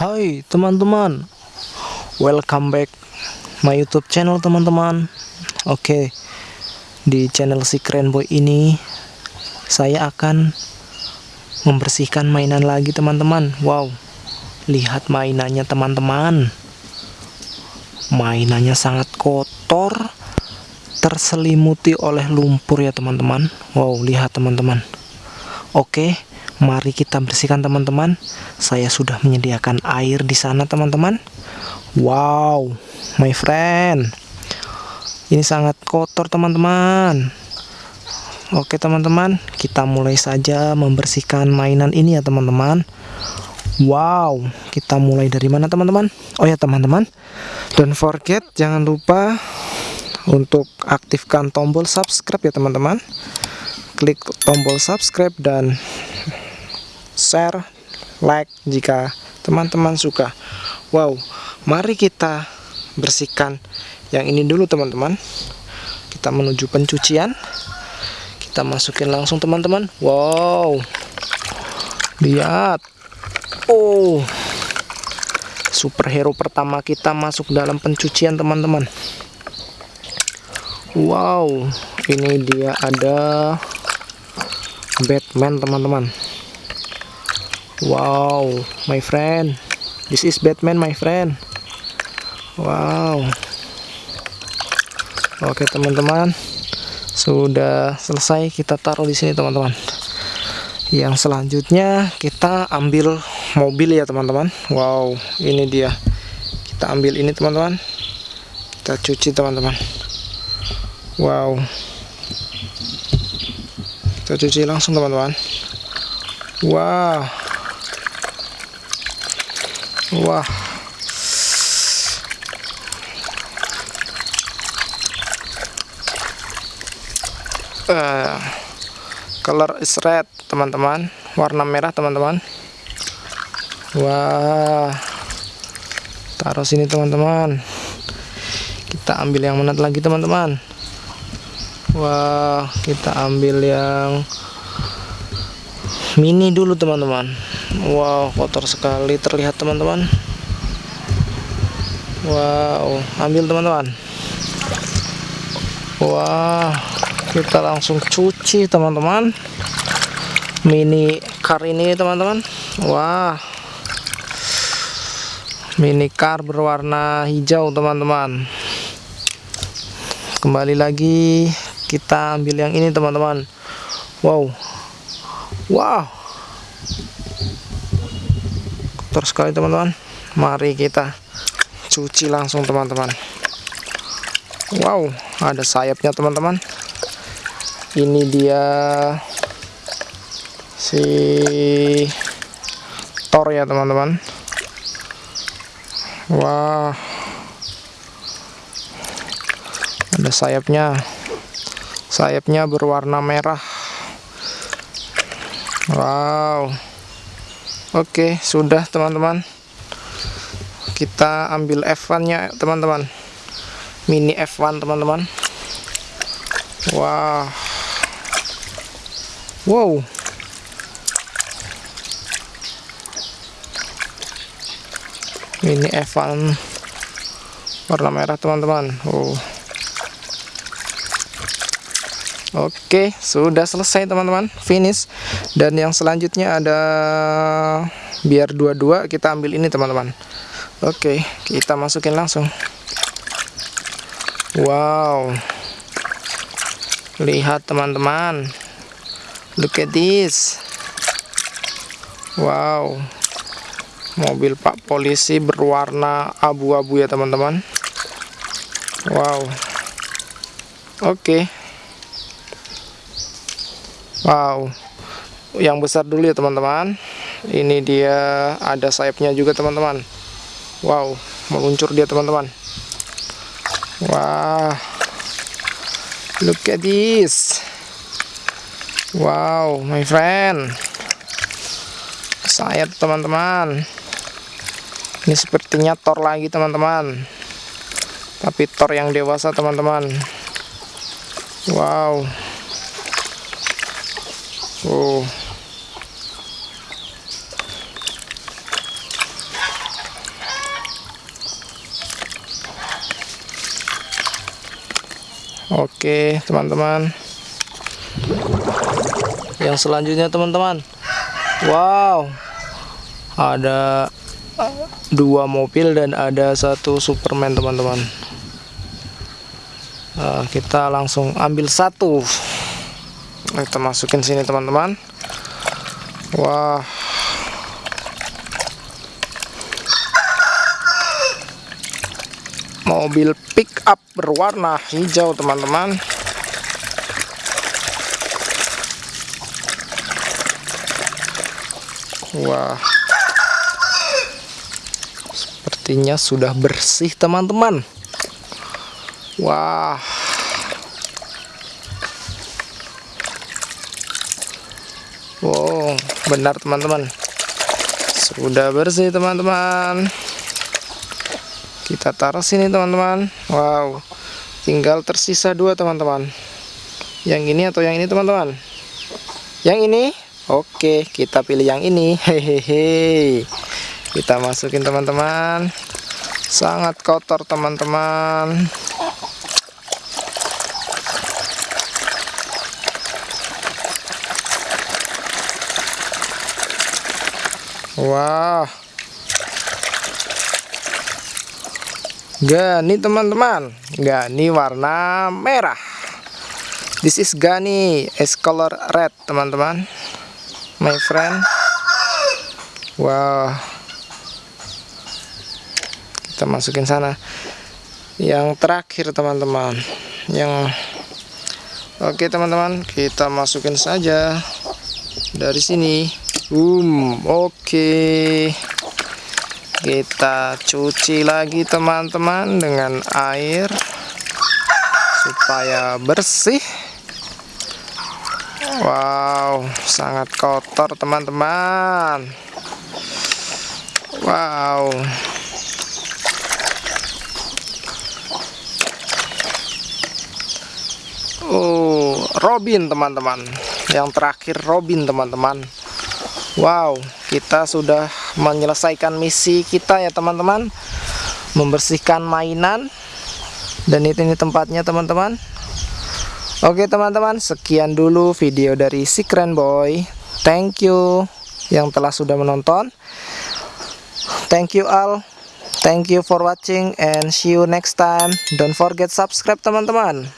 Hai teman-teman. Welcome back my youtube channel teman-teman. Oke Di channel si keren boy ini Saya akan Membersihkan mainan lagi teman-teman. Wow Lihat mainannya teman-teman. Mainannya sangat kotor Terselimuti oleh lumpur ya teman-teman. Wow lihat teman-teman. Oke Mari kita bersihkan teman-teman. Saya sudah menyediakan air di sana teman-teman. Wow, my friend. Ini sangat kotor teman-teman. Oke teman-teman, kita mulai saja membersihkan mainan ini ya teman-teman. Wow, kita mulai dari mana teman-teman? Oh ya teman-teman, don't forget jangan lupa untuk aktifkan tombol subscribe ya teman-teman. Klik tombol subscribe dan share, like jika teman-teman suka. Wow, mari kita bersihkan yang ini dulu teman-teman. Kita menuju pencucian. Kita masukin langsung teman-teman. Wow. Lihat. Oh. Superhero pertama kita masuk dalam pencucian teman-teman. Wow, ini dia ada Batman teman-teman. Wow, my friend. This is Batman, my friend. Wow. Oke, teman-teman. Sudah selesai kita taruh di sini, teman-teman. Yang selanjutnya kita ambil mobil ya, teman-teman. Wow, ini dia. Kita ambil ini, teman-teman. Kita cuci, teman-teman. Wow. Kita cuci langsung, teman-teman. Wow. Wah. Uh, color is red, teman-teman. Warna merah, teman-teman. Wah. Taruh sini, teman-teman. Kita ambil yang mana lagi, teman-teman. Wah, kita ambil yang mini dulu, teman-teman Wow kotor sekali terlihat teman-teman. Wow ambil teman-teman. Wah kita langsung cuci teman-teman. Mini car ini teman-teman. Wah. Mini car berwarna hijau teman-teman. Kembali lagi kita ambil yang ini teman-teman. Wow. Wow kotor sekali teman-teman. Mari kita cuci langsung teman-teman. Wow ada sayapnya teman-teman. Ini dia si Thor ya teman-teman. Wah. Ada sayapnya. Sayapnya berwarna merah. Wow Oke sudah teman-teman. Kita ambil F1 nya teman-teman. Mini F1 teman-teman. Wah. Wow. Mini F1 warna merah teman-teman. Oh Oke, sudah selesai teman-teman, finish. Dan yang selanjutnya ada biar dua-dua kita ambil ini teman-teman. Oke, kita masukin langsung. Wow. Lihat teman-teman. Look at this. Wow. Mobil Pak Polisi berwarna abu-abu ya teman-teman. Wow. Oke. Wow. Yang besar dulu ya teman-teman. Ini dia ada sayapnya juga teman-teman. Wow meluncur dia teman-teman. Wah. Look at this. Wow my friend. Sayap teman-teman. Ini sepertinya Thor lagi teman-teman. Tapi Thor yang dewasa teman-teman. Wow Oh. Oke, teman-teman. Yang selanjutnya, teman-teman. Wow. Ada dua mobil dan ada satu Superman, teman-teman. Nah, kita langsung ambil satu. Kita masukin sini, teman-teman. Wah. mobil pick up berwarna hijau teman-teman wah sepertinya sudah bersih teman-teman wah wow benar teman-teman. Sudah bersih teman-teman. Kita taruh sini teman-teman. Wow tinggal tersisa dua teman-teman. Yang ini atau yang ini teman-teman? Yang ini? Oke kita pilih yang ini. Hehehe. Kita masukin teman-teman. Sangat kotor teman-teman Wah. Gani teman-teman. Gani warna merah. This is Gani is color red teman-teman. My friend. Wow Kita masukin sana. Yang terakhir teman-teman. Yang Oke teman-teman. Kita masukin saja. Dari sini Um Oke. Kita cuci lagi teman-teman dengan air supaya bersih. Wow sangat kotor teman-teman. Wow. Oh Robin teman-teman. Yang terakhir Robin teman-teman wow kita sudah menyelesaikan misi kita ya teman-teman. Membersihkan mainan dan itu ini tempatnya teman-teman. Oke teman-teman sekian dulu video dari si keren boy. Thank you yang telah sudah menonton. Thank you all. Thank you for watching and see you next time. Don't forget subscribe teman-teman